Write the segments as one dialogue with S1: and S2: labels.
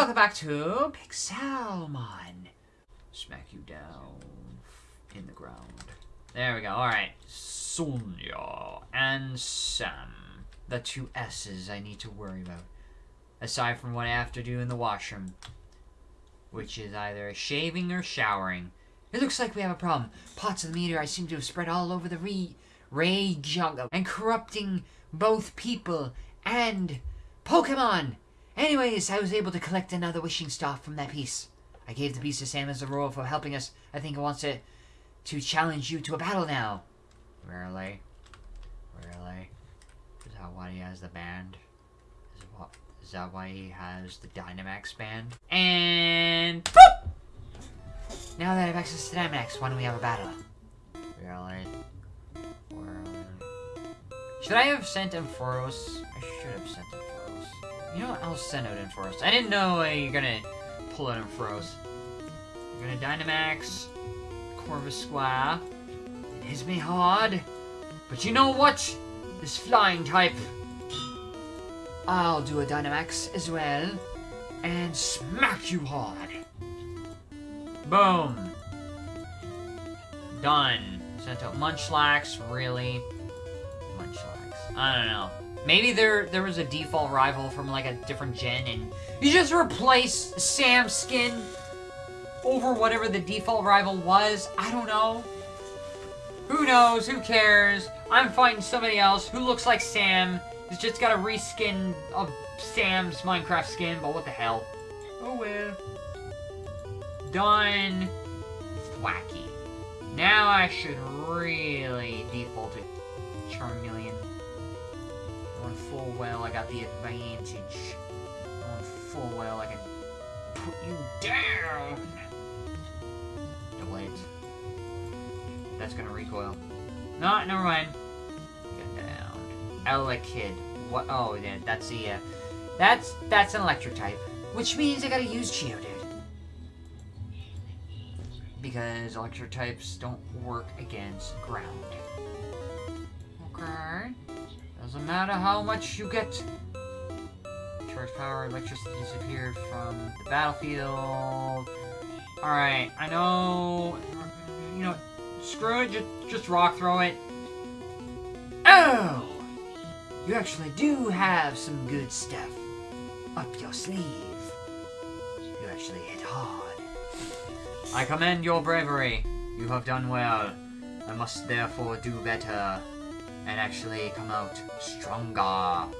S1: welcome back to Pixelmon. Smack you down in the ground. There we go. Alright. Sonia and Sam. The two S's I need to worry about. Aside from what I have to do in the washroom. Which is either shaving or showering. It looks like we have a problem. Pots of the meteorite seem to have spread all over the re Ray jungle and corrupting both people and Pokemon. Anyways, I was able to collect another wishing star from that piece. I gave the piece to Sam as a reward for helping us. I think it wants to, to challenge you to a battle now. Really? Really? Is that why he has the band? Is, what, is that why he has the Dynamax band? And... Boop! Now that I have access to Dynamax, why don't we have a battle? Really? Really? Should I have sent Ampharos? I should have sent Ampharos. You know what? I'll send out Ampharos. I didn't know uh, you're gonna pull out Ampharos. You're gonna Dynamax Corvisquire. It hits me hard. But you know what? This flying type. I'll do a Dynamax as well. And smack you hard. Boom. Done. Sent out Munchlax, really? Munchlax. I don't know. Maybe there there was a default rival from like a different gen and you just replace Sam's skin over whatever the default rival was. I don't know. Who knows? Who cares? I'm fighting somebody else who looks like Sam. He's just got a reskin of Sam's Minecraft skin, but what the hell? Oh well. Done. Wacky. Now I should really default it Charmeleon. On full well, I got the advantage. On full well, I can put you down. No, wait. That's gonna recoil. No, never mind. Get down. Elekid. What? Oh, yeah, that's the, uh, that's, that's an electric type. Which means I gotta use Geodude. Because electric types don't work against ground. Doesn't matter how much you get. Charge power, electricity disappeared from the battlefield. Alright, I know... You know, screw it, just, just rock throw it. Oh! You actually do have some good stuff up your sleeve. You actually hit hard. I commend your bravery. You have done well. I must therefore do better and actually come out stronger. oh,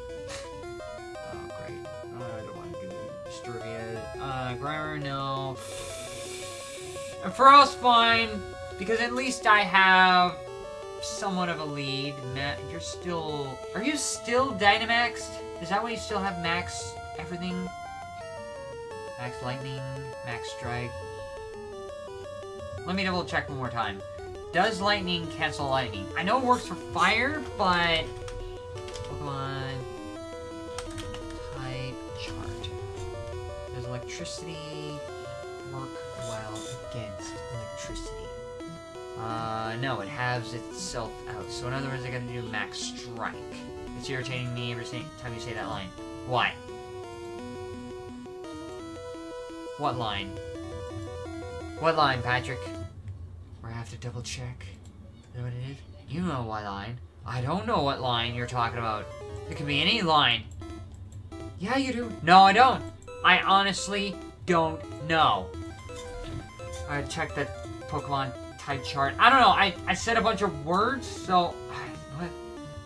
S1: great. I don't want to do Disturbia. Uh, Grammar, no. And for us, fine, because at least I have somewhat of a lead. Matt, you're still... Are you still Dynamaxed? Is that why you still have max everything? Max Lightning, Max Strike. Let me double check one more time. Does lightning cancel lightning? I know it works for fire, but... Pokemon... Type chart. Does electricity work well against electricity? Uh, no, it halves itself out. So in other words, I gotta do max strike. It's irritating me every time you say that line. Why? What line? What line, Patrick? I have to double check. Is that what it is? You know what line. I don't know what line you're talking about. It could be any line. Yeah, you do. No, I don't. I honestly don't know. I checked that Pokemon type chart. I don't know. I, I said a bunch of words, so... What?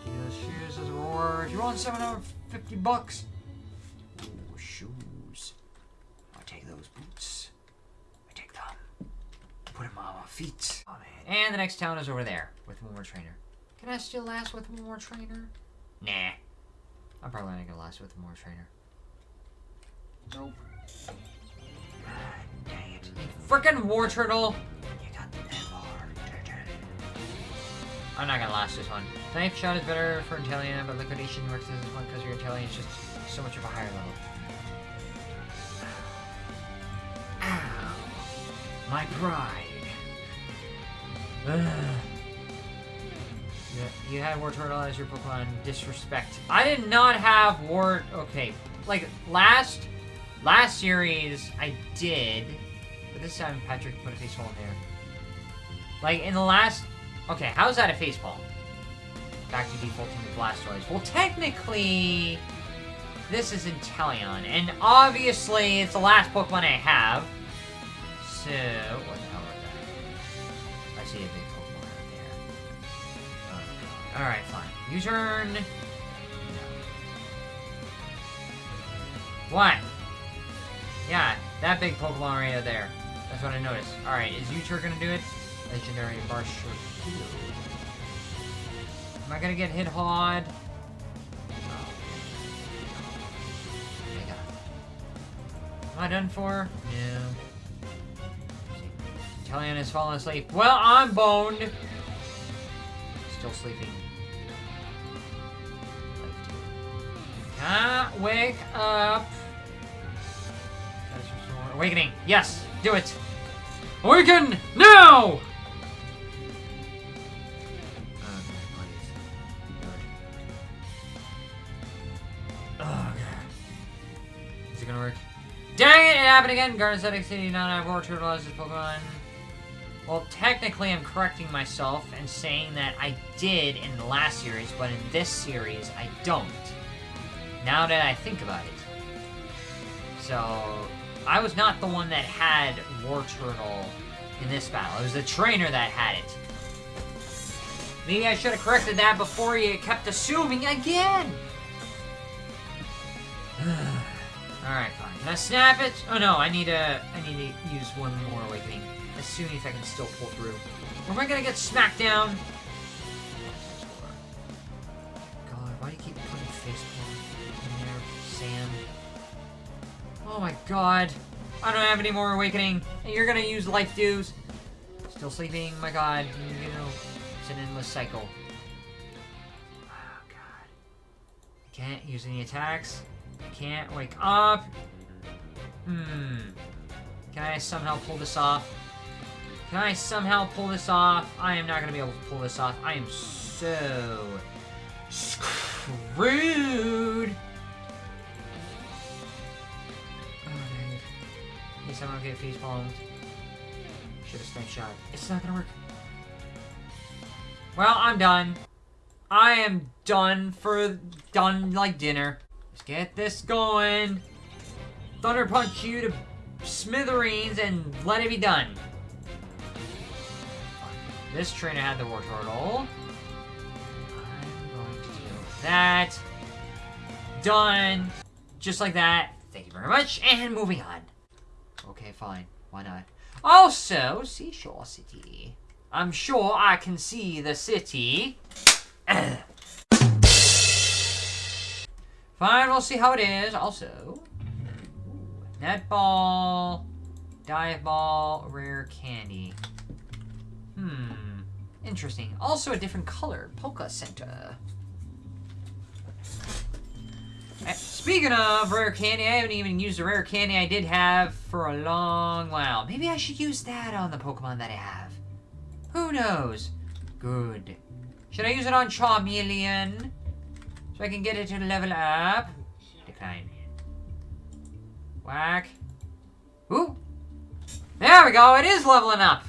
S1: Give shoes as a reward. You want 750 bucks? Ooh, shoes. I'll take those boots. I take them. Put them on my feet. Oh, man. And the next town is over there with one more trainer. Can I still last with one more trainer? Nah. I'm probably not gonna last with one more trainer. Nope. dang it. Frickin' Wartortle! You got the I'm not gonna last this one. Snipe shot is better for Inteleon, but liquidation works as one because your Inteleon is just so much of a higher level. Ow! My pride! you had Wartortle as your Pokemon. Disrespect. I did not have War... Okay, like, last Last series, I did, but this time Patrick put a face in there. Like, in the last... Okay, how's that a face? Back to defaulting the Blastoise. Well, technically, this is Inteleon, and obviously, it's the last Pokemon I have. So, see a big Pokemon right there. Oh, Alright, fine. U-turn. No. What? Yeah, that big Pokemon right there. That's what I noticed. Alright, is U-turn gonna do it? Legendary Barsh Am I gonna get hit hard? Oh, Am I done for? No. Inteleon has fallen asleep. Well, I'm boned. Still sleeping. Can't wake up. Awakening. Yes, do it. Awaken now! Is it going to work? Dang it, it happened again! Garden Static City not Turtle as his Pokemon. Well, technically I'm correcting myself and saying that I did in the last series, but in this series, I don't. Now that I think about it. So, I was not the one that had Wartortle in this battle. It was the trainer that had it. Maybe I should have corrected that before you kept assuming again! Alright, fine. Can I snap it? Oh no, I need a, I need to use one more awakening. As soon as I can still pull through. Am I gonna get smacked down? God, why do you keep putting facepalm in there, Sam? Oh my god. I don't have any more awakening. And you're gonna use life dews. Still sleeping, my god. You know, it's an endless cycle. Oh god. I can't use any attacks. I can't wake up. Hmm. Can I somehow pull this off? Can I somehow pull this off? I am not going to be able to pull this off. I am so screwed. Oh, dude. Please somehow get face palmed. Should have snipe shot. It's not going to work. Well, I'm done. I am done for done like dinner. Let's get this going. Thunder Punch you to smithereens and let it be done. This trainer had the Wartortle. I'm going to do that. Done. Just like that. Thank you very much. And moving on. Okay, fine. Why not? Also, Seashore City. I'm sure I can see the city. Fine, we'll see how it is. Also, netball, dive ball, rare candy. Interesting. Also a different color, Poke Center. Eh, speaking of rare candy, I haven't even used the rare candy I did have for a long while. Maybe I should use that on the Pokemon that I have. Who knows? Good. Should I use it on Charmeleon? So I can get it to level up? Decline. Whack. Ooh! There we go, it is leveling up!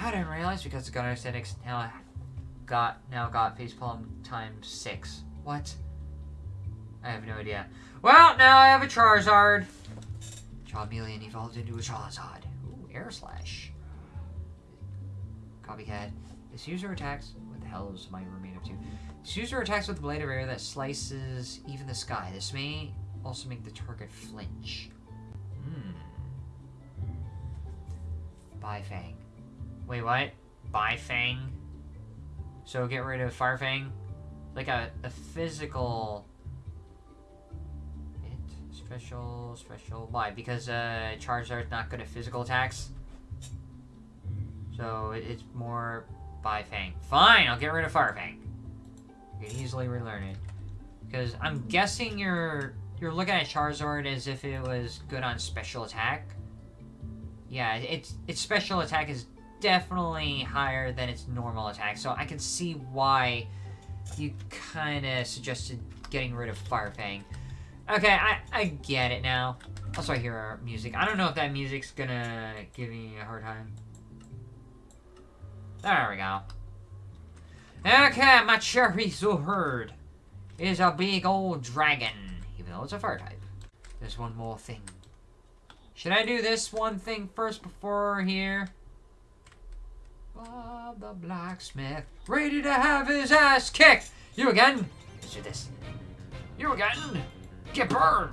S1: I didn't realize because the Gunner Aesthetics now got now got facepalm times six. What? I have no idea. Well, now I have a Charizard. Charmeleon evolved into a Charizard. Ooh, Air Slash. Copycat. This user attacks. What the hell is my roommate up to? This user attacks with a blade of air that slices even the sky. This may also make the target flinch. Hmm. Bifang. Wait, what? Bifang? So get rid of Firefang? Like a, a physical... It? Special, special... Why? Because uh, Charizard's not good at physical attacks? So it, it's more Bifang. Fine, I'll get rid of Firefang. You can easily relearn it. Because I'm guessing you're you're looking at Charizard as if it was good on special attack. Yeah, its its special attack is definitely higher than its normal attack, so I can see why you kind of suggested getting rid of Firefang. Okay, I, I get it now. Also, I hear our music. I don't know if that music's gonna give me a hard time. There we go. Okay, my Charizard is a big old dragon, even though it's a fire type. There's one more thing. Should I do this one thing first before here? Bob the blacksmith, ready to have his ass kicked. You again? Let's do this. You again? Get burned.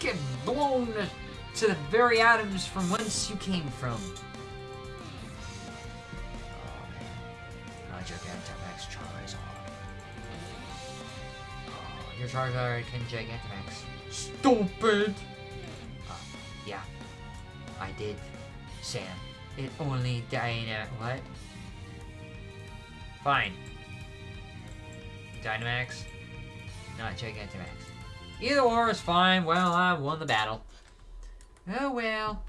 S1: Get blown to the very atoms from whence you came from. Oh, Gigantamax Charizard. Oh, your Charizard can Gigantamax. Stupid! Uh, yeah, I did, Sam. It only Dyna... What? Fine. Dynamax, not Gigantamax. Either or is fine. Well, I won the battle. Oh well.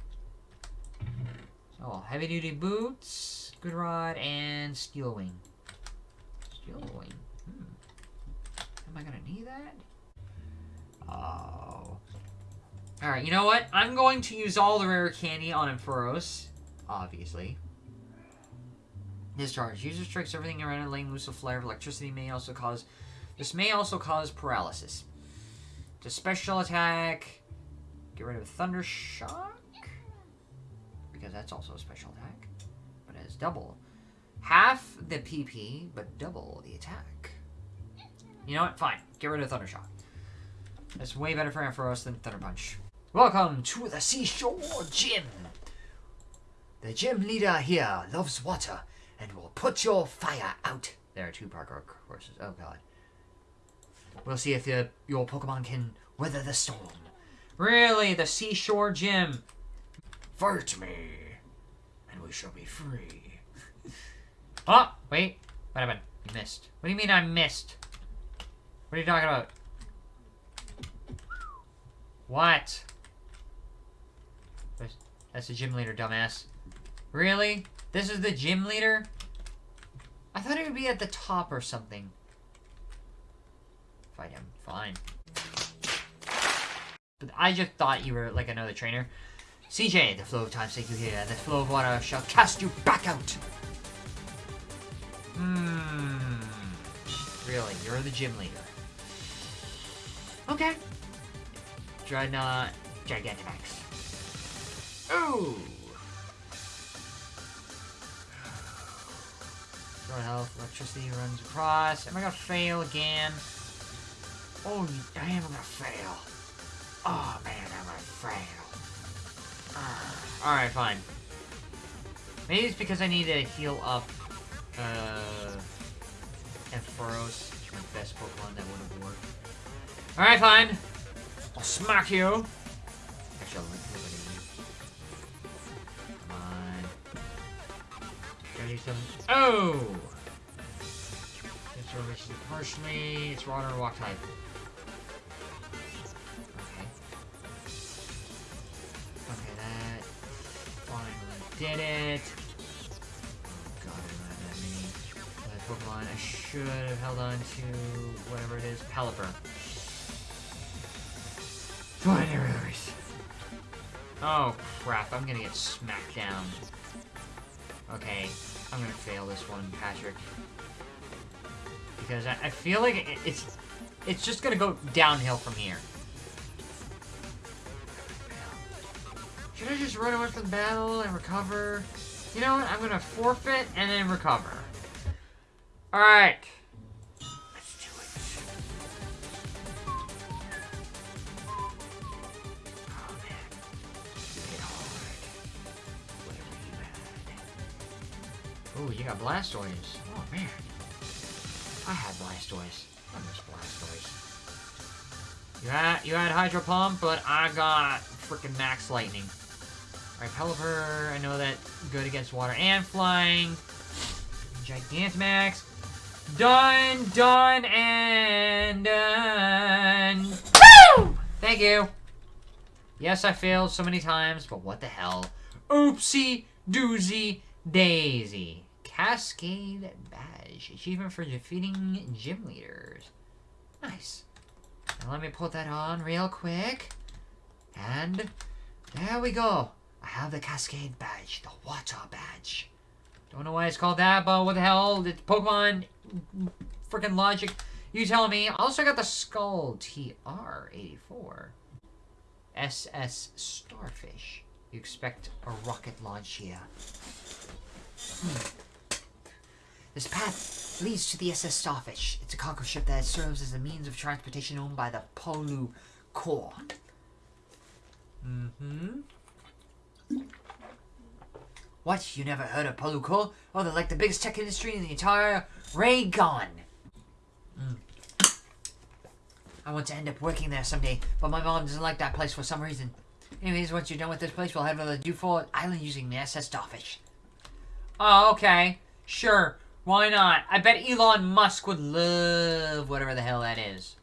S1: Oh, heavy duty boots, good rod, and steel wing. Steel wing. Hmm. Am I gonna need that? Oh. Alright, you know what? I'm going to use all the rare candy on Ampharos. Obviously. Discharge. User strikes everything around it, laying loose a flare of electricity may also cause... This may also cause paralysis. To special attack, get rid of Thunder Shock, because that's also a special attack, but it has double. Half the PP, but double the attack. You know what? Fine. Get rid of Thunder Shock. That's way better for Ampharos than Thunder Punch. Welcome to the Seashore Gym. The gym leader here loves water and will put your fire out. There are two parkour courses. Oh god. We'll see if the, your Pokemon can weather the storm. Really? The Seashore Gym? Fight me, and we shall be free. oh, wait. What happened? You missed. What do you mean I missed? What are you talking about? What? That's the gym leader, dumbass. Really? This is the gym leader? I thought it would be at the top or something. Fight him. Fine. But I just thought you were like another trainer. CJ, the flow of time take you here. The flow of water shall cast you back out. Hmm. Really, you're the gym leader. Okay. Drednaw Gigantamax. Ooh! Health, electricity runs across. Am I gonna fail again? Oh, I am gonna fail. Oh man, I'm gonna fail. Uh, Alright, fine. Maybe it's because I need to heal up uh Ampharos, my best Pokemon that would have worked. Alright, fine. I'll smack you. 37. Oh! It's relation partially. It's water and walk type. Okay. Okay, that finally did it. Oh god, I have that many. Pokemon. I should have held on to whatever it is. Pelipper. Fine, anyways. Oh crap, I'm gonna get smacked down. Okay, I'm gonna fail this one, Patrick. Because I, I feel like it, it's it's just gonna go downhill from here. Should I just run away from the battle and recover? You know what? I'm gonna forfeit and then recover. Alright. You got Blastoise. Oh man. I had Blastoise. I miss Blastoise. You had you had Hydro Pump, but I got freaking Max Lightning. Alright, Pelipper, I know that good against water and flying. Gigantamax. Done, done, and done. Woo! Thank you. Yes, I failed so many times, but what the hell? Oopsie doozy daisy. Cascade Badge. Achievement for defeating gym leaders. Nice. Now let me put that on real quick. And there we go. I have the Cascade badge, the water badge. Don't know why it's called that, but what the hell? It's Pokemon freaking logic. You tell me. Also got the Skull TR-84. SS Starfish. You expect a rocket launch here. Hmm. This path leads to the SS Starfish. It's a cargo ship that serves as a means of transportation owned by the Polu Corps. Mm-hmm. What? You never heard of Polu Corps? Oh, they're like the biggest tech industry in the entire Raygon. Mm. I want to end up working there someday, but my mom doesn't like that place for some reason. Anyways, once you're done with this place, we'll head to Dewford Island using the SS Starfish. Oh, okay. Sure. Why not? I bet Elon Musk would love whatever the hell that is.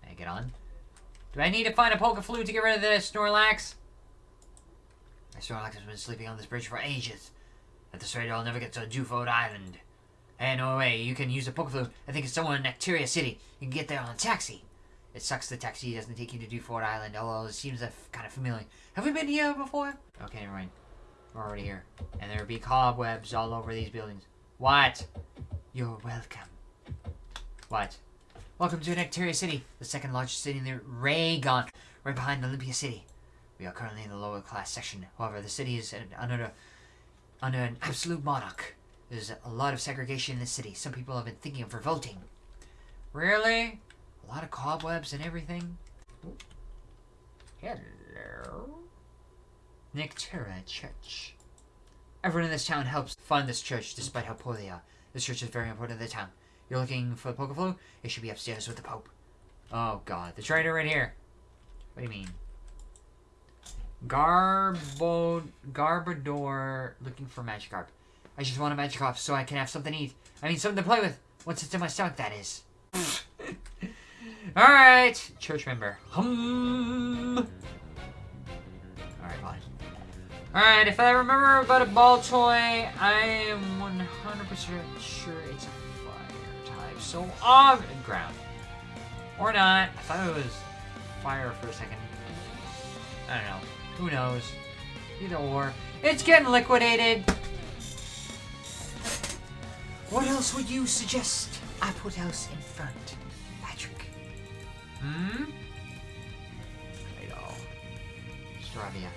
S1: Can I get on? Do I need to find a Pokeflute to get rid of this Snorlax? My Snorlax has been sleeping on this bridge for ages. At this rate, I'll never get to Dewford Island. Hey, no way, you can use a Pokeflute. I think it's somewhere in Nectaria City. You can get there on a taxi. It sucks the taxi doesn't take you to Dewford Island, although it seems kind of familiar. Have we been here before? Okay, never mind. We're already here. And there'll be cobwebs all over these buildings. What? You're welcome. What? Welcome to Nectaria City, the second largest city in the Raygon, right behind Olympia City. We are currently in the lower class section. However, the city is under, under an absolute monarch. There's a lot of segregation in the city. Some people have been thinking of revolting. Really? A lot of cobwebs and everything? Hello? Nectera Church. Everyone in this town helps fund this church despite how poor they are. This church is very important to the town. You're looking for the Pokeflute? It should be upstairs with the Pope. Oh god, the trader right here. What do you mean? Garbo Garbodor looking for Magikarp. I just want a Magikarp so I can have something to eat. I mean something to play with. Once it's in my stomach, that is. Alright, church member. Hum. Alright, if I remember about a Baltoy, I am 100% sure it's a fire type. So, on ground. Or not. I thought it was fire for a second. I don't know. Who knows? Either or. It's getting liquidated. What else would you suggest I put else in front, Patrick? Hmm? I know. Staravia.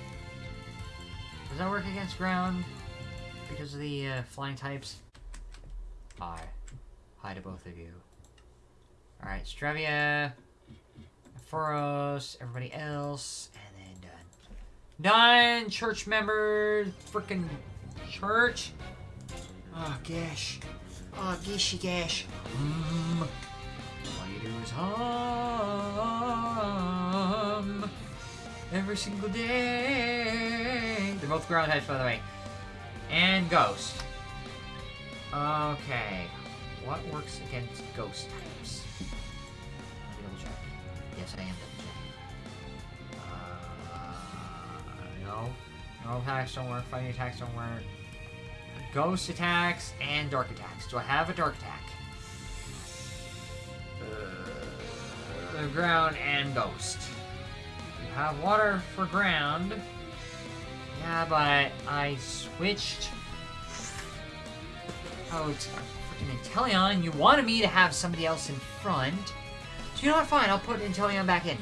S1: Does that work against ground? Because of the uh, flying types? Hi. Hi to both of you. Alright, Staravia, Foros, everybody else, and then done. Done! Church members, freaking church. Oh, gosh. Oh, gishy gash. Mm. All you do is hum every single day. They're both ground types, by the way. And Ghost. Okay. What works against Ghost types? Let me double check. Yes, I am double checking. Uh, no. No attacks don't work. Fighting attacks don't work. Ghost attacks and dark attacks. Do I have a dark attack? Uh, ground and ghost You have water for ground. Yeah, but I switched oh, out freaking Inteleon. You wanted me to have somebody else in front. So you know what? Fine, I'll put Inteleon back in.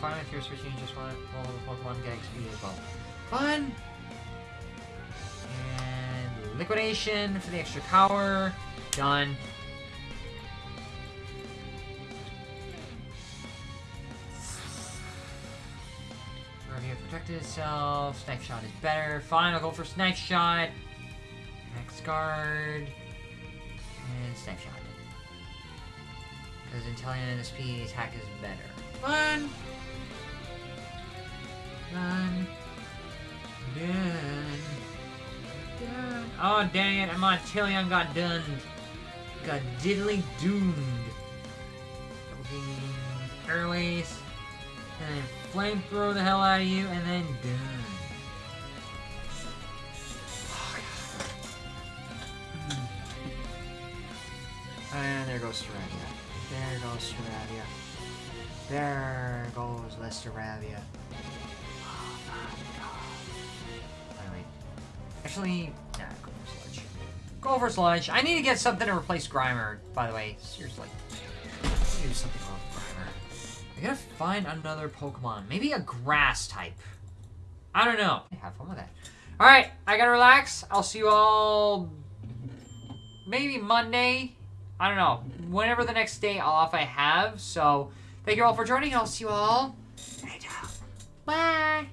S1: Fine with your switching. Just want all the Pokemon get XP as well. Fun. And liquidation for the extra power. Done. protected itself. Snipe shot is better. Fine, I'll go for snipe shot. Max guard. And snipe shot. Because Inteleon SP attack is better. Fun! Done. Done. Done. Oh, dang it. I'm on Tillion got done. Got diddly doomed. Fucking Airways. And then flamethrower the hell out of you, and then done. Oh, and there goes Staravia. There goes Staravia. There goes Lesteravia. Actually, nah, go for Sludge. Go for Sludge. I need to get something to replace Grimer, by the way. Seriously. Do something with Grimer. I gotta find another Pokemon. Maybe a grass type. I don't know. Have fun with that. Alright, I gotta relax. I'll see you all maybe Monday. I don't know. Whenever the next day off I have. So, thank you all for joining. I'll see you all later. Bye.